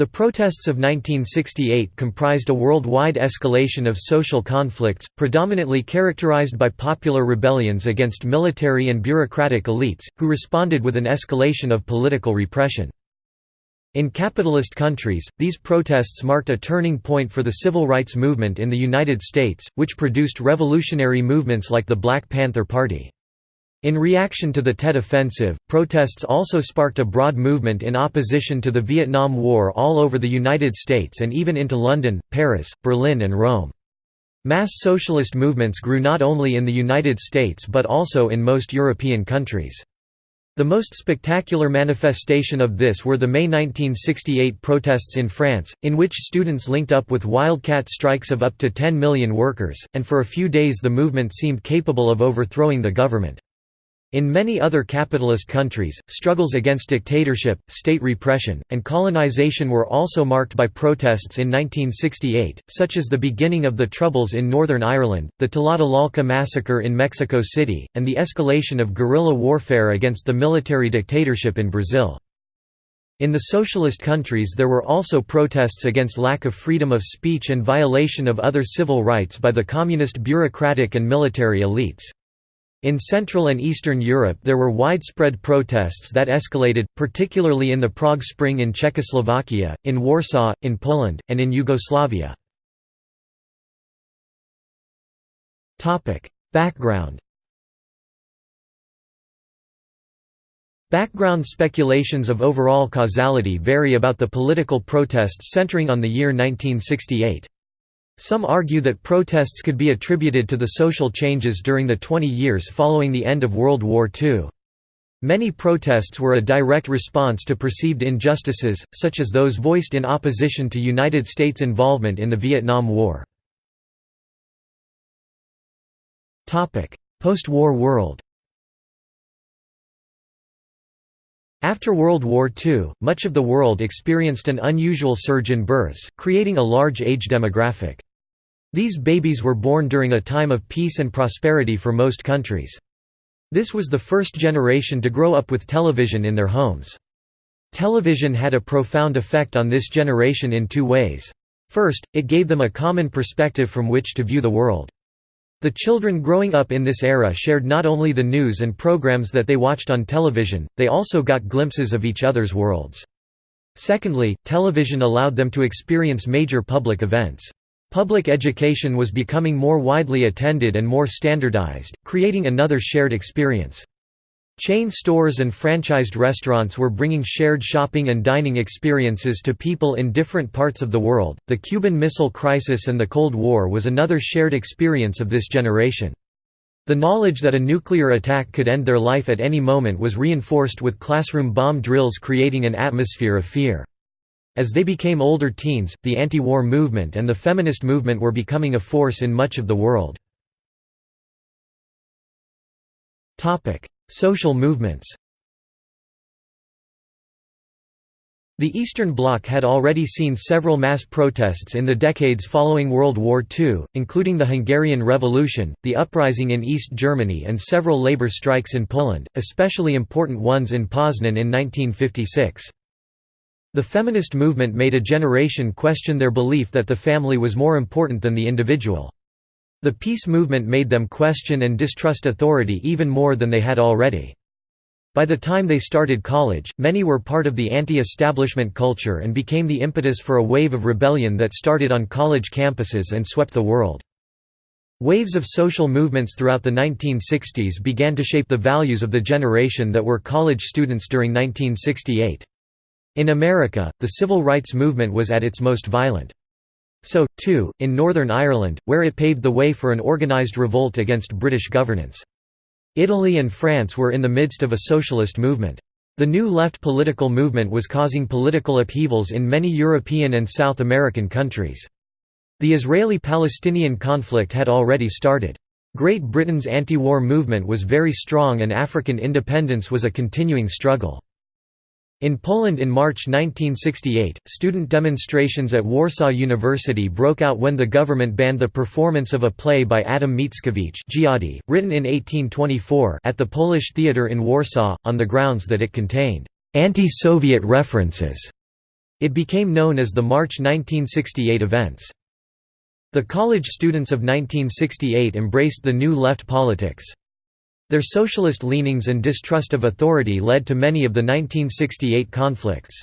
The protests of 1968 comprised a worldwide escalation of social conflicts, predominantly characterized by popular rebellions against military and bureaucratic elites, who responded with an escalation of political repression. In capitalist countries, these protests marked a turning point for the civil rights movement in the United States, which produced revolutionary movements like the Black Panther Party. In reaction to the Tet Offensive, protests also sparked a broad movement in opposition to the Vietnam War all over the United States and even into London, Paris, Berlin and Rome. Mass socialist movements grew not only in the United States but also in most European countries. The most spectacular manifestation of this were the May 1968 protests in France, in which students linked up with wildcat strikes of up to 10 million workers, and for a few days the movement seemed capable of overthrowing the government. In many other capitalist countries, struggles against dictatorship, state repression, and colonization were also marked by protests in 1968, such as the beginning of the Troubles in Northern Ireland, the Tlatelolco massacre in Mexico City, and the escalation of guerrilla warfare against the military dictatorship in Brazil. In the socialist countries there were also protests against lack of freedom of speech and violation of other civil rights by the communist bureaucratic and military elites. In Central and Eastern Europe there were widespread protests that escalated, particularly in the Prague Spring in Czechoslovakia, in Warsaw, in Poland, and in Yugoslavia. Background Background speculations of overall causality vary about the political protests centering on the year 1968. Some argue that protests could be attributed to the social changes during the 20 years following the end of World War II. Many protests were a direct response to perceived injustices, such as those voiced in opposition to United States involvement in the Vietnam War. Post-war world After World War II, much of the world experienced an unusual surge in births, creating a large age demographic. These babies were born during a time of peace and prosperity for most countries. This was the first generation to grow up with television in their homes. Television had a profound effect on this generation in two ways. First, it gave them a common perspective from which to view the world. The children growing up in this era shared not only the news and programs that they watched on television, they also got glimpses of each other's worlds. Secondly, television allowed them to experience major public events. Public education was becoming more widely attended and more standardized, creating another shared experience. Chain stores and franchised restaurants were bringing shared shopping and dining experiences to people in different parts of the world. The Cuban Missile Crisis and the Cold War was another shared experience of this generation. The knowledge that a nuclear attack could end their life at any moment was reinforced with classroom bomb drills creating an atmosphere of fear. As they became older teens, the anti-war movement and the feminist movement were becoming a force in much of the world. Social movements The Eastern Bloc had already seen several mass protests in the decades following World War II, including the Hungarian Revolution, the uprising in East Germany and several labor strikes in Poland, especially important ones in Poznan in 1956. The feminist movement made a generation question their belief that the family was more important than the individual. The peace movement made them question and distrust authority even more than they had already. By the time they started college, many were part of the anti-establishment culture and became the impetus for a wave of rebellion that started on college campuses and swept the world. Waves of social movements throughout the 1960s began to shape the values of the generation that were college students during 1968. In America, the civil rights movement was at its most violent. So, too, in Northern Ireland, where it paved the way for an organised revolt against British governance. Italy and France were in the midst of a socialist movement. The New Left political movement was causing political upheavals in many European and South American countries. The Israeli-Palestinian conflict had already started. Great Britain's anti-war movement was very strong and African independence was a continuing struggle. In Poland in March 1968, student demonstrations at Warsaw University broke out when the government banned the performance of a play by Adam Mickiewicz written in 1824 at the Polish Theatre in Warsaw, on the grounds that it contained «anti-Soviet references». It became known as the March 1968 events. The college students of 1968 embraced the New Left politics. Their socialist leanings and distrust of authority led to many of the 1968 conflicts.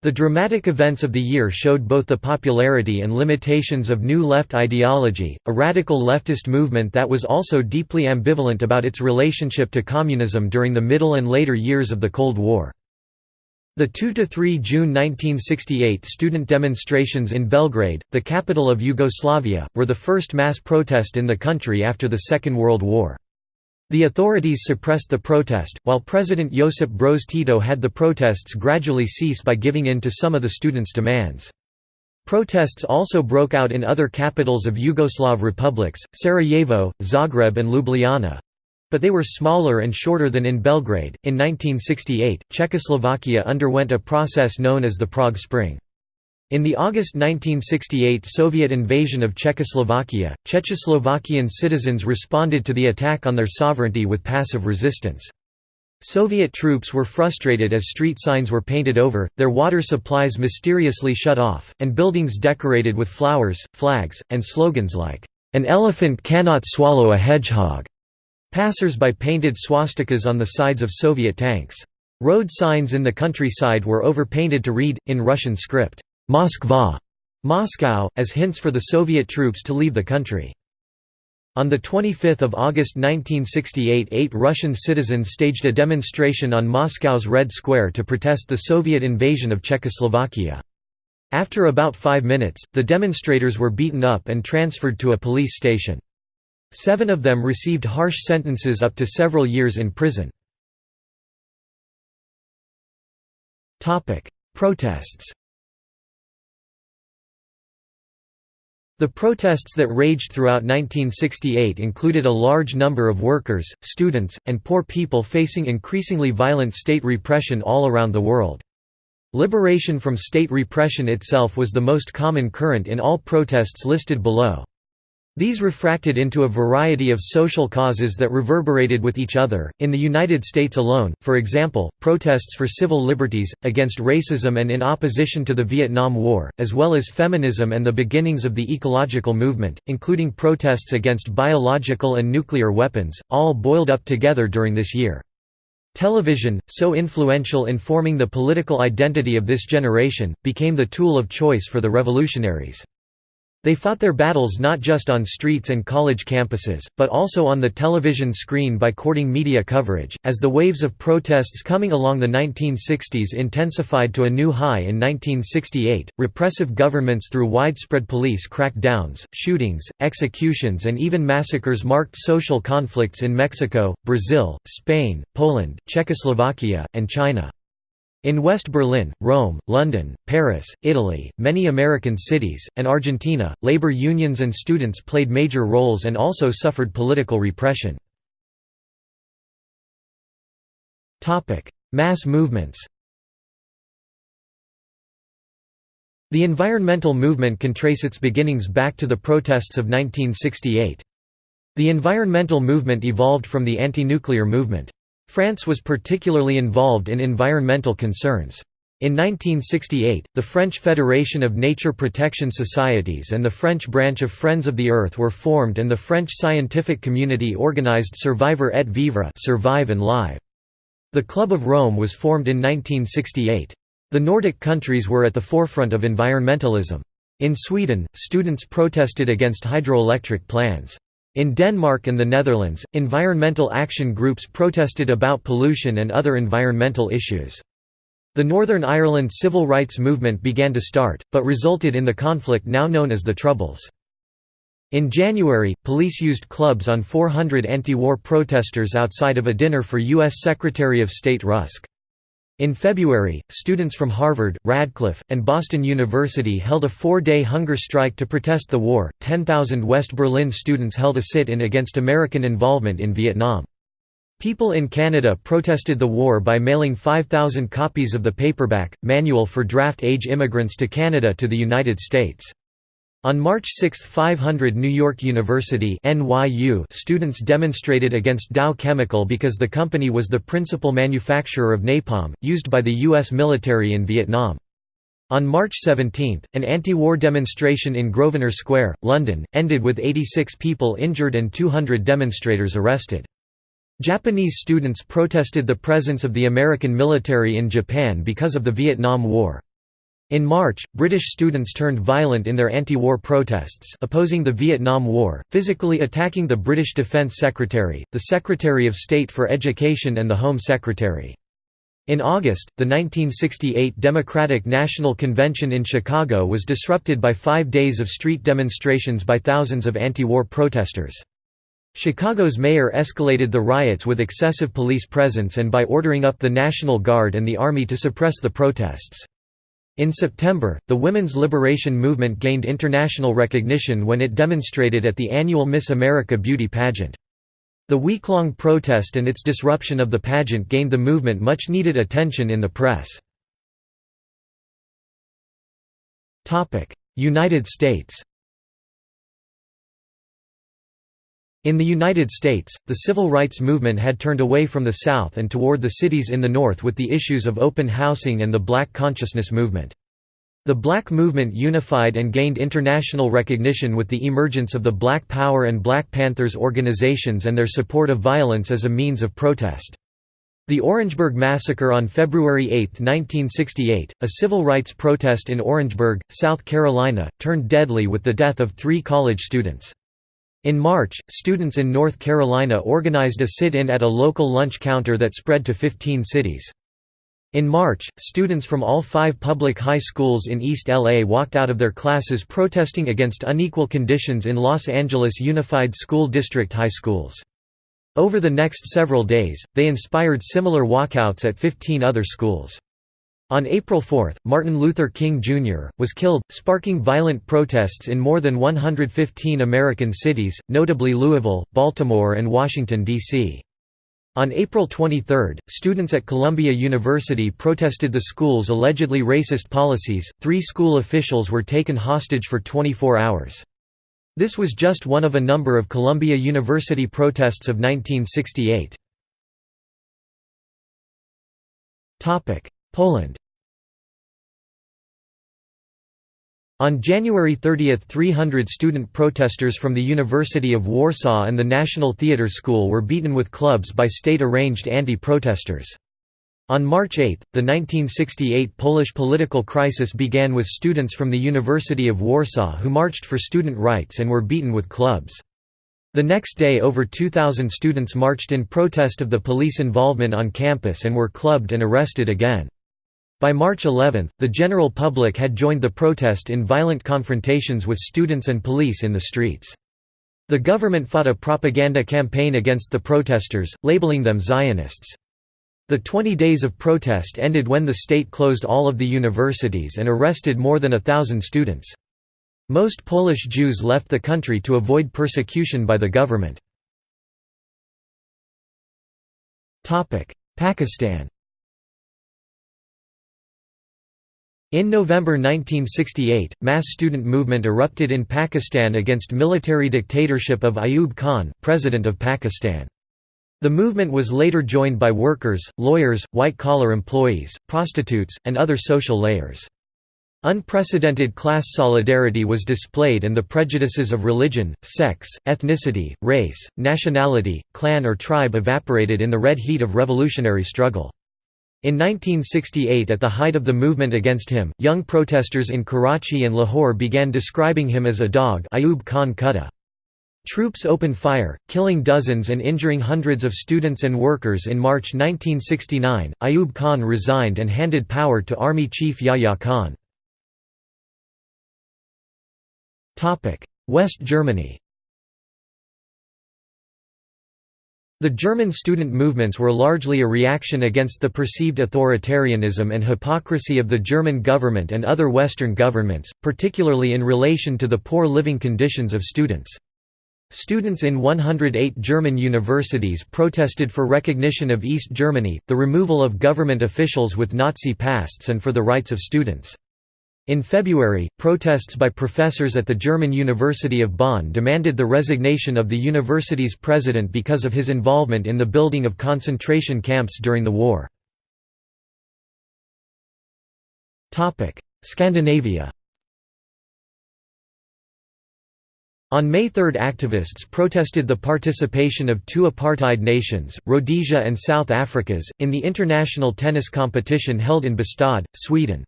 The dramatic events of the year showed both the popularity and limitations of New Left ideology, a radical leftist movement that was also deeply ambivalent about its relationship to communism during the middle and later years of the Cold War. The 2–3 June 1968 student demonstrations in Belgrade, the capital of Yugoslavia, were the first mass protest in the country after the Second World War. The authorities suppressed the protest, while President Josip Broz Tito had the protests gradually cease by giving in to some of the students' demands. Protests also broke out in other capitals of Yugoslav republics, Sarajevo, Zagreb, and Ljubljana. But they were smaller and shorter than in Belgrade. In 1968, Czechoslovakia underwent a process known as the Prague Spring. In the August 1968 Soviet invasion of Czechoslovakia, Czechoslovakian citizens responded to the attack on their sovereignty with passive resistance. Soviet troops were frustrated as street signs were painted over, their water supplies mysteriously shut off, and buildings decorated with flowers, flags, and slogans like, "'An elephant cannot swallow a hedgehog'". Passers-by painted swastikas on the sides of Soviet tanks. Road signs in the countryside were overpainted to read, in Russian script, Moskva Moscow, as hints for the Soviet troops to leave the country. On 25 August 1968 eight Russian citizens staged a demonstration on Moscow's Red Square to protest the Soviet invasion of Czechoslovakia. After about five minutes, the demonstrators were beaten up and transferred to a police station. Seven of them received harsh sentences up to several years in prison. Protests The protests that raged throughout 1968 included a large number of workers, students, and poor people facing increasingly violent state repression all around the world. Liberation from state repression itself was the most common current in all protests listed below. These refracted into a variety of social causes that reverberated with each other. In the United States alone, for example, protests for civil liberties, against racism and in opposition to the Vietnam War, as well as feminism and the beginnings of the ecological movement, including protests against biological and nuclear weapons, all boiled up together during this year. Television, so influential in forming the political identity of this generation, became the tool of choice for the revolutionaries. They fought their battles not just on streets and college campuses, but also on the television screen by courting media coverage. As the waves of protests coming along the 1960s intensified to a new high in 1968, repressive governments through widespread police crackdowns, shootings, executions, and even massacres marked social conflicts in Mexico, Brazil, Spain, Poland, Czechoslovakia, and China. In West Berlin, Rome, London, Paris, Italy, many American cities, and Argentina, labor unions and students played major roles and also suffered political repression. Mass movements The environmental movement can trace its beginnings back to the protests of 1968. The environmental movement evolved from the anti-nuclear movement. France was particularly involved in environmental concerns. In 1968, the French Federation of Nature Protection Societies and the French branch of Friends of the Earth were formed and the French scientific community organized Survivre et Vivre Survive and Live. The Club of Rome was formed in 1968. The Nordic countries were at the forefront of environmentalism. In Sweden, students protested against hydroelectric plans. In Denmark and the Netherlands, environmental action groups protested about pollution and other environmental issues. The Northern Ireland civil rights movement began to start, but resulted in the conflict now known as the Troubles. In January, police used clubs on 400 anti-war protesters outside of a dinner for U.S. Secretary of State Rusk. In February, students from Harvard, Radcliffe, and Boston University held a four-day hunger strike to protest the war. 10,000 West Berlin students held a sit-in against American involvement in Vietnam. People in Canada protested the war by mailing 5,000 copies of the paperback, Manual for Draft-Age Immigrants to Canada to the United States. On March 6 500 New York University NYU students demonstrated against Dow Chemical because the company was the principal manufacturer of napalm, used by the U.S. military in Vietnam. On March 17, an anti-war demonstration in Grosvenor Square, London, ended with 86 people injured and 200 demonstrators arrested. Japanese students protested the presence of the American military in Japan because of the Vietnam War. In March, British students turned violent in their anti-war protests opposing the Vietnam War, physically attacking the British Defence Secretary, the Secretary of State for Education and the Home Secretary. In August, the 1968 Democratic National Convention in Chicago was disrupted by five days of street demonstrations by thousands of anti-war protesters. Chicago's mayor escalated the riots with excessive police presence and by ordering up the National Guard and the Army to suppress the protests. In September, the women's liberation movement gained international recognition when it demonstrated at the annual Miss America beauty pageant. The week-long protest and its disruption of the pageant gained the movement much-needed attention in the press. United States In the United States, the civil rights movement had turned away from the South and toward the cities in the North with the issues of open housing and the black consciousness movement. The Black movement unified and gained international recognition with the emergence of the Black Power and Black Panthers organizations and their support of violence as a means of protest. The Orangeburg Massacre on February 8, 1968, a civil rights protest in Orangeburg, South Carolina, turned deadly with the death of three college students. In March, students in North Carolina organized a sit-in at a local lunch counter that spread to 15 cities. In March, students from all five public high schools in East LA walked out of their classes protesting against unequal conditions in Los Angeles Unified School District high schools. Over the next several days, they inspired similar walkouts at 15 other schools. On April 4, Martin Luther King Jr., was killed, sparking violent protests in more than 115 American cities, notably Louisville, Baltimore and Washington, D.C. On April 23, students at Columbia University protested the school's allegedly racist policies. Three school officials were taken hostage for 24 hours. This was just one of a number of Columbia University protests of 1968. Poland On January 30 300 student protesters from the University of Warsaw and the National Theatre School were beaten with clubs by state-arranged anti-protesters. On March 8, the 1968 Polish political crisis began with students from the University of Warsaw who marched for student rights and were beaten with clubs. The next day over 2,000 students marched in protest of the police involvement on campus and were clubbed and arrested again. By March 11, the general public had joined the protest in violent confrontations with students and police in the streets. The government fought a propaganda campaign against the protesters, labeling them Zionists. The 20 days of protest ended when the state closed all of the universities and arrested more than a thousand students. Most Polish Jews left the country to avoid persecution by the government. Pakistan In November 1968, mass student movement erupted in Pakistan against military dictatorship of Ayub Khan, President of Pakistan. The movement was later joined by workers, lawyers, white-collar employees, prostitutes, and other social layers. Unprecedented class solidarity was displayed and the prejudices of religion, sex, ethnicity, race, nationality, clan or tribe evaporated in the red heat of revolutionary struggle. In 1968 at the height of the movement against him, young protesters in Karachi and Lahore began describing him as a dog Ayub Khan Kutta. Troops opened fire, killing dozens and injuring hundreds of students and workers in March 1969. Ayub Khan resigned and handed power to Army Chief Yahya Khan. West Germany The German student movements were largely a reaction against the perceived authoritarianism and hypocrisy of the German government and other Western governments, particularly in relation to the poor living conditions of students. Students in 108 German universities protested for recognition of East Germany, the removal of government officials with Nazi pasts and for the rights of students. In February, protests by professors at the German University of Bonn demanded the resignation of the university's president because of his involvement in the building of concentration camps during the war. Scandinavia On May 3 activists protested the participation of two apartheid nations, Rhodesia and South Africa's, in the international tennis competition held in Bastad, Sweden.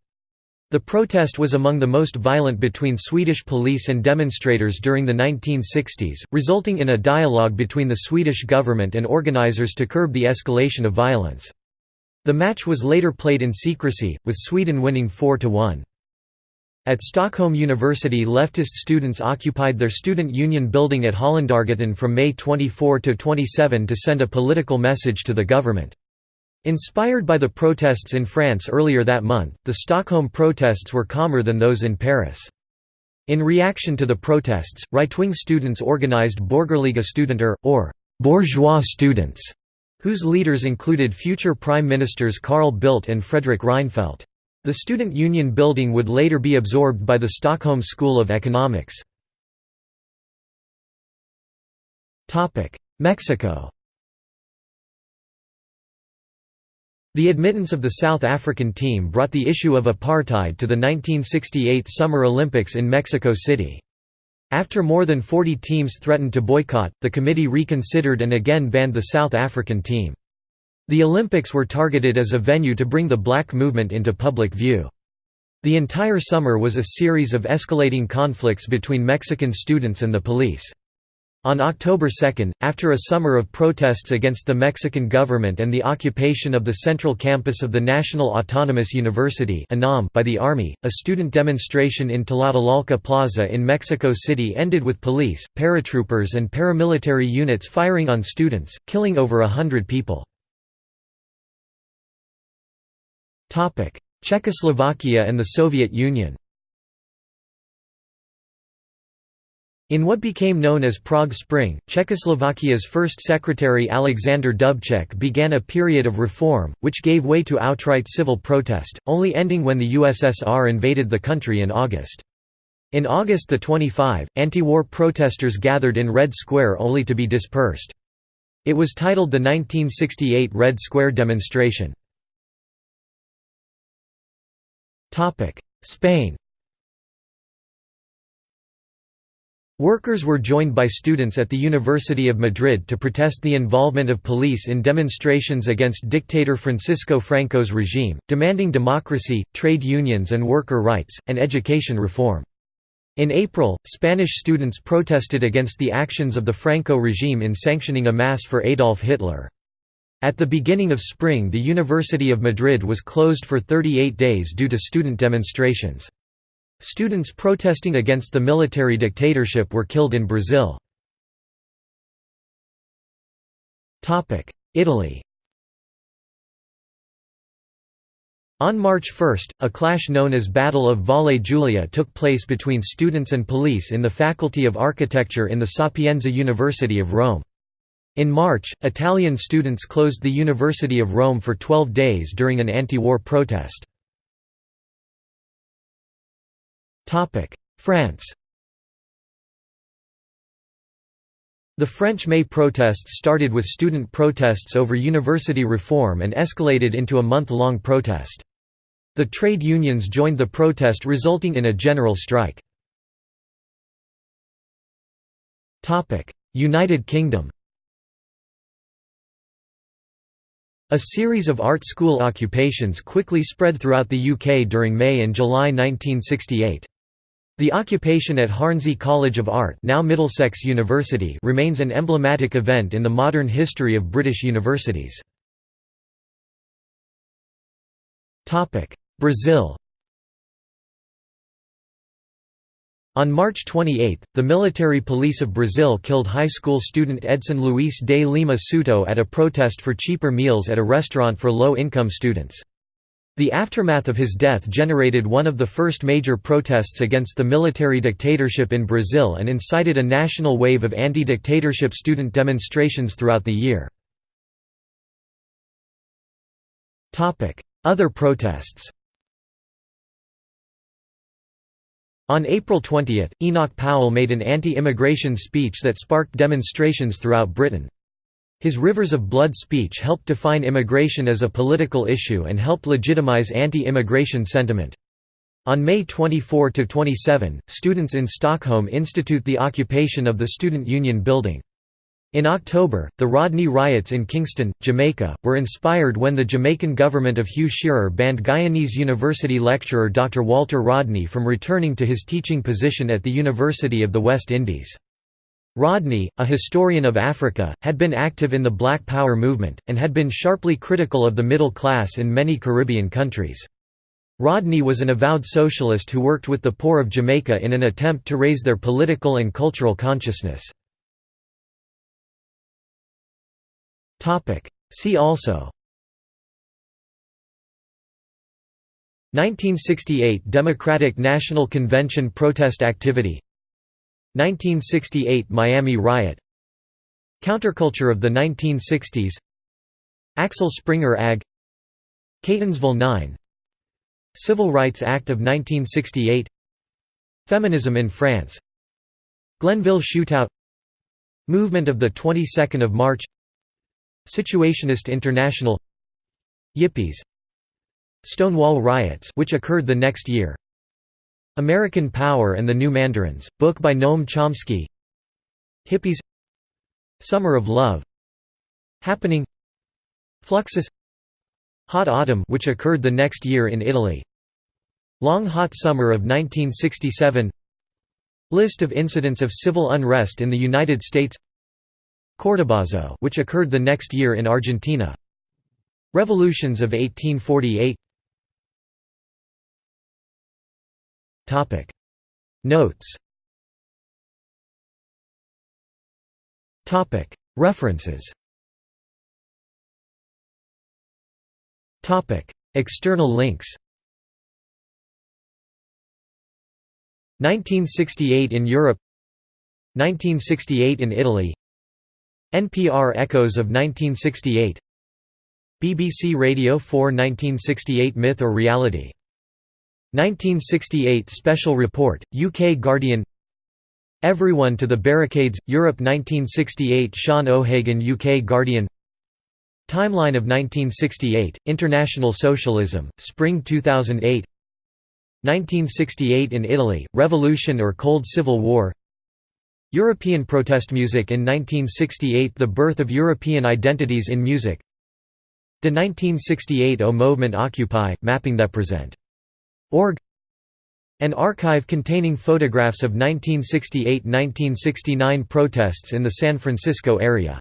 The protest was among the most violent between Swedish police and demonstrators during the 1960s, resulting in a dialogue between the Swedish government and organizers to curb the escalation of violence. The match was later played in secrecy, with Sweden winning 4–1. At Stockholm University leftist students occupied their student union building at Hollandargatan from May 24 to 27 to send a political message to the government. Inspired by the protests in France earlier that month, the Stockholm protests were calmer than those in Paris. In reaction to the protests, right-wing students organized Borgerliga Studenter, or «bourgeois students», whose leaders included future Prime Ministers Carl Bildt and Fredrik Reinfeldt. The student union building would later be absorbed by the Stockholm School of Economics. Mexico The admittance of the South African team brought the issue of apartheid to the 1968 Summer Olympics in Mexico City. After more than 40 teams threatened to boycott, the committee reconsidered and again banned the South African team. The Olympics were targeted as a venue to bring the black movement into public view. The entire summer was a series of escalating conflicts between Mexican students and the police. On October 2, after a summer of protests against the Mexican government and the occupation of the central campus of the National Autonomous University by the Army, a student demonstration in Tlatelolco Plaza in Mexico City ended with police, paratroopers and paramilitary units firing on students, killing over a hundred people. Czechoslovakia and the Soviet Union In what became known as Prague Spring, Czechoslovakia's first secretary Alexander Dubček began a period of reform, which gave way to outright civil protest, only ending when the USSR invaded the country in August. In August 25, anti-war protesters gathered in Red Square only to be dispersed. It was titled the 1968 Red Square demonstration. Spain Workers were joined by students at the University of Madrid to protest the involvement of police in demonstrations against dictator Francisco Franco's regime, demanding democracy, trade unions and worker rights, and education reform. In April, Spanish students protested against the actions of the Franco regime in sanctioning a mass for Adolf Hitler. At the beginning of spring the University of Madrid was closed for 38 days due to student demonstrations. Students protesting against the military dictatorship were killed in Brazil. Italy On March 1, a clash known as Battle of Valle Giulia took place between students and police in the Faculty of Architecture in the Sapienza University of Rome. In March, Italian students closed the University of Rome for 12 days during an anti-war protest. France The French May protests started with student protests over university reform and escalated into a month-long protest. The trade unions joined the protest resulting in a general strike. United Kingdom A series of art school occupations quickly spread throughout the UK during May and July 1968. The occupation at Hornsey College of Art now Middlesex University remains an emblematic event in the modern history of British universities. Brazil On March 28, the military police of Brazil killed high school student Edson Luis de Lima Souto at a protest for cheaper meals at a restaurant for low-income students. The aftermath of his death generated one of the first major protests against the military dictatorship in Brazil and incited a national wave of anti-dictatorship student demonstrations throughout the year. Other protests On April 20, Enoch Powell made an anti-immigration speech that sparked demonstrations throughout Britain. His Rivers of Blood speech helped define immigration as a political issue and helped legitimize anti-immigration sentiment. On May 24–27, students in Stockholm institute the occupation of the Student Union building. In October, the Rodney riots in Kingston, Jamaica, were inspired when the Jamaican government of Hugh Shearer banned Guyanese University lecturer Dr. Walter Rodney from returning to his teaching position at the University of the West Indies. Rodney, a historian of Africa, had been active in the Black Power movement, and had been sharply critical of the middle class in many Caribbean countries. Rodney was an avowed socialist who worked with the poor of Jamaica in an attempt to raise their political and cultural consciousness. See also 1968 Democratic National Convention protest activity 1968 Miami riot. Counterculture of the 1960s Axel Springer AG. Catonsville 9 Civil Rights Act of 1968 Feminism in France. Glenville Shootout. Movement of the 22nd of March. Situationist International. Yippies. Stonewall riots which occurred the next year American Power and the New Mandarins, book by Noam Chomsky. Hippies. Summer of Love. Happening. Fluxus. Hot Autumn which occurred the next year in Italy. Long Hot Summer of 1967 List of incidents of civil unrest in the United States. Cordobazo which occurred the next year in Argentina. Revolutions of 1848 Topic. Notes. Topic. References. Topic. External links. 1968 in Europe. 1968 in Italy. NPR Echoes of 1968 BBC Radio 4 1968 Myth or Reality 1968 Special Report, UK Guardian Everyone to the Barricades, Europe 1968 Sean O'Hagan UK Guardian Timeline of 1968, International Socialism, Spring 2008 1968 in Italy, Revolution or Cold Civil War European protest music in 1968 The birth of European identities in music De 1968 O Movement Occupy, mapping that present Org An archive containing photographs of 1968–1969 protests in the San Francisco area